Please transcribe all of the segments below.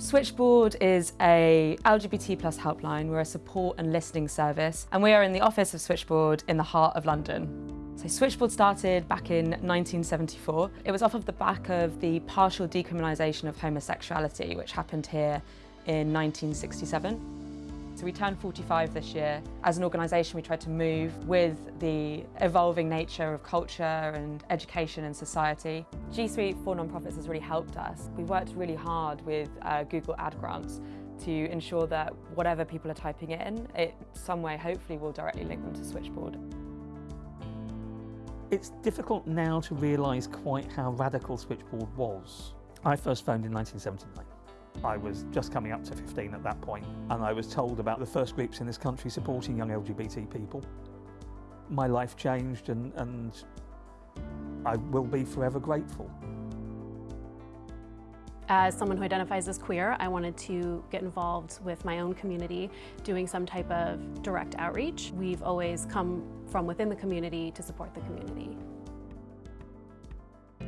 Switchboard is a LGBT plus helpline. We're a support and listening service and we are in the office of Switchboard in the heart of London. So Switchboard started back in 1974. It was off of the back of the partial decriminalisation of homosexuality which happened here in 1967. So we turned 45 this year. As an organisation we tried to move with the evolving nature of culture and education and society. G Suite for Nonprofits has really helped us. We've worked really hard with uh, Google Ad Grants to ensure that whatever people are typing in, it some way hopefully will directly link them to Switchboard. It's difficult now to realise quite how radical Switchboard was. I first phoned in 1979. I was just coming up to 15 at that point and I was told about the first groups in this country supporting young LGBT people. My life changed and, and I will be forever grateful. As someone who identifies as queer, I wanted to get involved with my own community, doing some type of direct outreach. We've always come from within the community to support the community.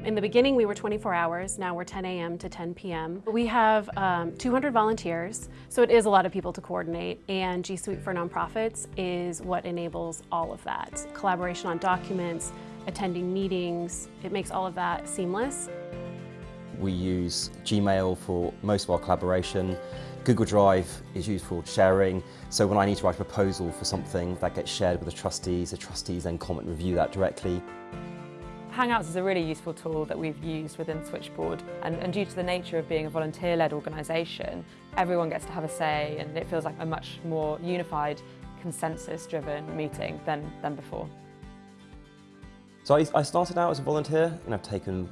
In the beginning, we were 24 hours. Now we're 10 a.m. to 10 p.m. We have um, 200 volunteers, so it is a lot of people to coordinate, and G Suite for Nonprofits is what enables all of that. Collaboration on documents, attending meetings, it makes all of that seamless. We use Gmail for most of our collaboration. Google Drive is used for sharing, so when I need to write a proposal for something, that gets shared with the trustees. The trustees then comment and review that directly. Hangouts is a really useful tool that we've used within Switchboard and, and due to the nature of being a volunteer-led organisation, everyone gets to have a say and it feels like a much more unified, consensus-driven meeting than, than before. So I, I started out as a volunteer and I've taken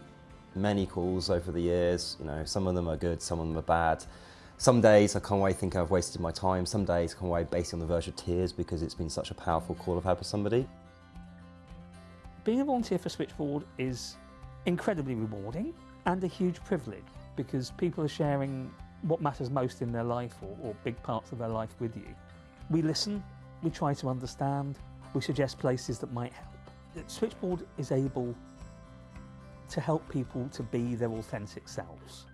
many calls over the years. You know, some of them are good, some of them are bad. Some days I come away thinking I've wasted my time. Some days I come away basically on the verge of tears because it's been such a powerful call I've had with somebody. Being a volunteer for Switchboard is incredibly rewarding and a huge privilege because people are sharing what matters most in their life or, or big parts of their life with you. We listen, we try to understand, we suggest places that might help. Switchboard is able to help people to be their authentic selves.